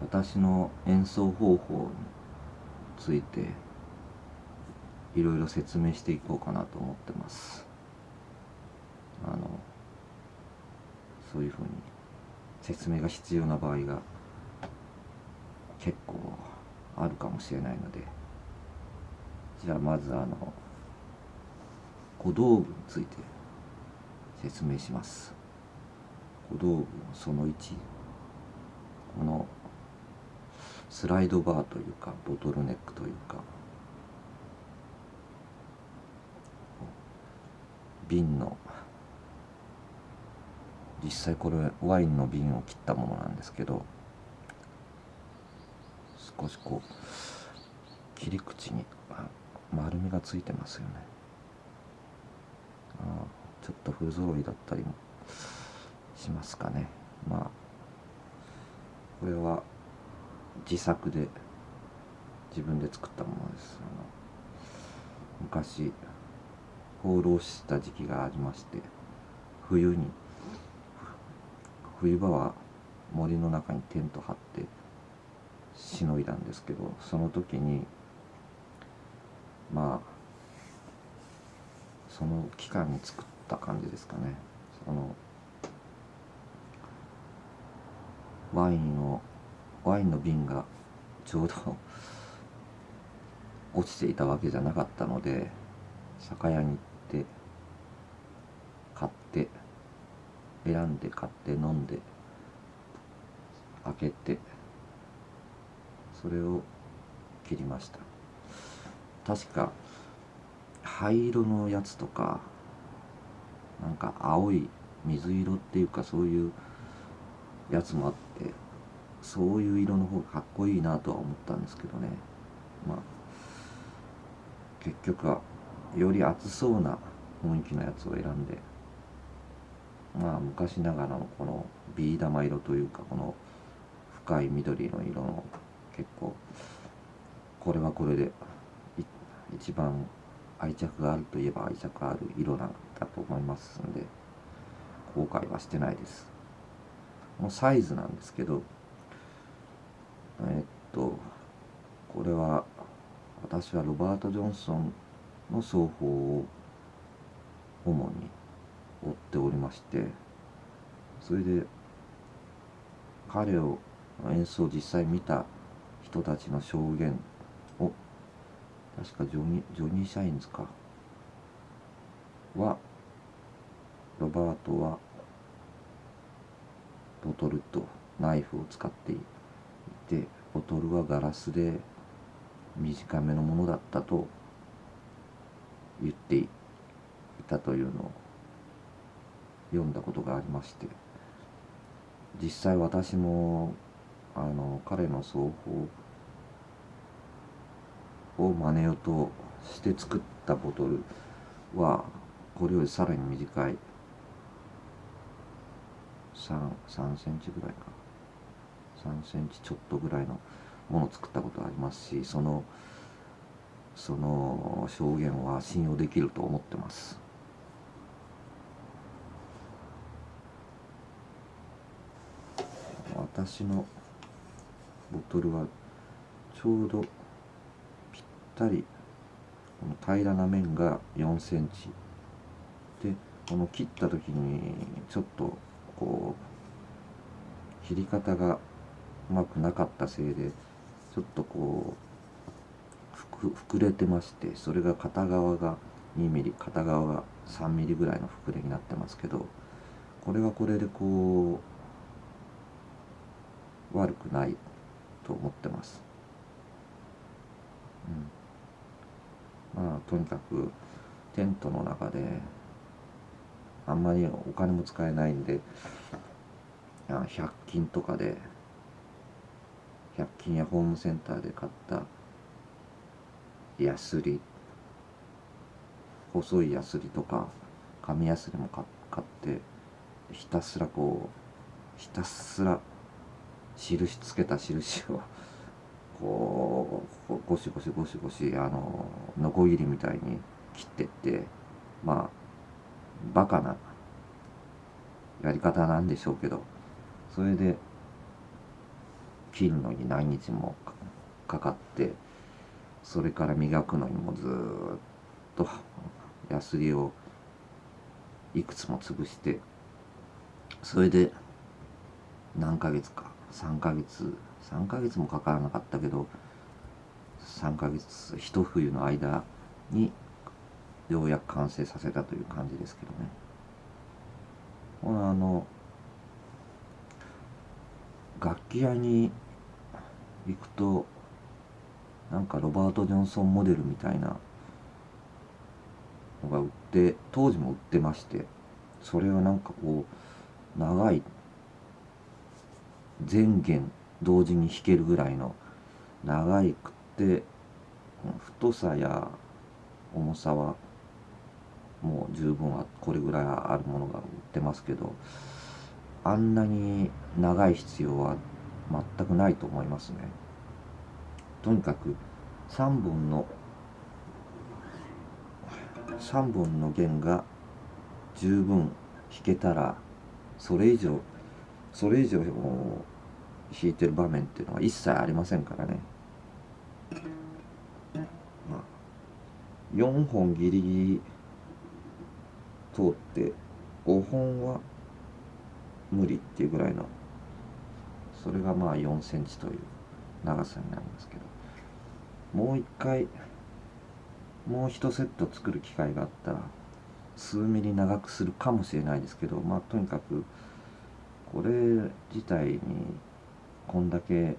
私の演奏方法についていろいろ説明していこうかなと思ってます。あのそういうふうに説明が必要な場合が結構あるかもしれないのでじゃあまずあの小道具について説明します。小道具その1このスライドバーというかボトルネックというか。瓶の実際これワインの瓶を切ったものなんですけど少しこう切り口に丸みがついてますよね。あちょっと不揃いだったりもしますかね。まあこれは自作で自分で作ったものです。昔放浪した時期がありまして冬に冬場は森の中にテント張ってしのいだんですけどその時にまあその期間に作った感じですかね。そのワインをワインの瓶がちょうど落ちていたわけじゃなかったので酒屋に行って買って選んで買って飲んで開けてそれを切りました。確か灰色のやつとかなんか青い水色っていうかそういうやつもあってそういう色の方がかっこいいなとは思ったんですけどね。まあ結局はより熱そうな雰囲気のやつを選んでまあ昔ながらのこのビー玉色というかこの深い緑の色の結構これはこれで一番愛着があるといえば愛着ある色なんだと思いますんで後悔はしてないです。このサイズなんですけどえっとこれは私はロバート・ジョンソンの奏法を主に追っておりましてそれで彼を演奏を実際見た人たちの証言を確かジョニジョニー・シャインズかはロバートはボトルとナイフを使っていてボトルはガラスで短めのものだったと言っていたというのを読んだことがありまして実際私もあの彼の奏法を真似ようとして作ったボトルはこれよりさらに短い。3, 3センチぐらいか。3センチちょっとぐらいのものを作ったことありますしそのその証言は信用できると思ってます。私のボトルはちょうどぴったりこの平らな面が4センチ。でこの切った時にちょっとこう切り方がうまくなかったせいでちょっとこう膨れてましてそれが片側が2ミリ片側が3ミリぐらいの膨れになってますけどこれはこれでこう悪くないと思ってます。うん、まあとにかくテントの中であんまりお金も使えないんで100均とかで100均やホームセンターで買ったヤスリ細いヤスリとか紙ヤスリも買ってひたすらこうひたすら印つけた印をこうゴシゴシゴシゴシあのノコギリみたいに切ってってまあバカなやり方なんでしょうけどそれで切るのに何日もかかってそれから磨くのにもずっとヤスリをいくつも潰してそれで何ヶ月か3ヶ月3ヶ月もかからなかったけど3ヶ月一冬の間にようやく完成させたという感じですけどね。このあの楽器屋に行くとなんかロバート・ジョンソンモデルみたいなのが売って当時も売ってましてそれはなんかこう長い全弦同時に弾けるぐらいの長いくって太さや重さはもう十分はこれぐらいあるものが売ってますけどあんなに長い必要は全くないと思いますね。とにかく3本の3本の弦が十分弾けたらそれ以上それ以上弾いてる場面っていうのは一切ありませんからね、まあ、4本ギリギリ通って5本は無理っていうぐらいのそれがまあ4センチという長さになりますけどもう一回もう一セット作る機会があったら数ミリ長くするかもしれないですけどまあとにかくこれ自体にこんだけ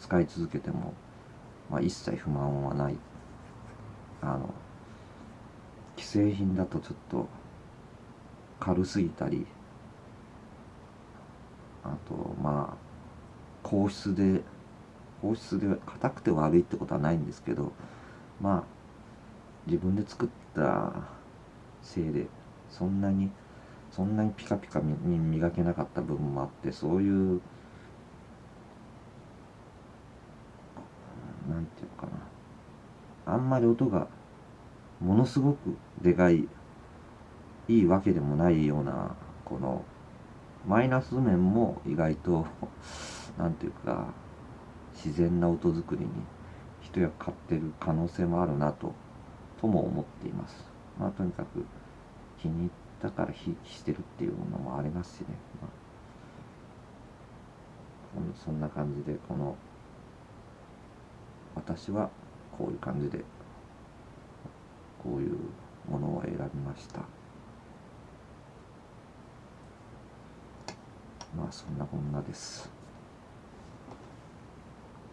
使い続けても、まあ、一切不満はない。あの既製品だとちょっと軽すぎたりあとまあ硬質で硬質で硬くて悪いってことはないんですけどまあ自分で作ったせいでそんなにそんなにピカピカに磨けなかった部分もあってそういうなんていうかな。あんまり音がものすごくでかいいいわけでもないようなこのマイナス面も意外と何ていうか自然な音作りに一役買ってる可能性もあるなととも思っています。まあとにかく気に入ったからひいきしてるっていうのもありますしね、まあ、そんな感じでこの私はこういう感じでこういうものを選びました。まあそんなこんなです。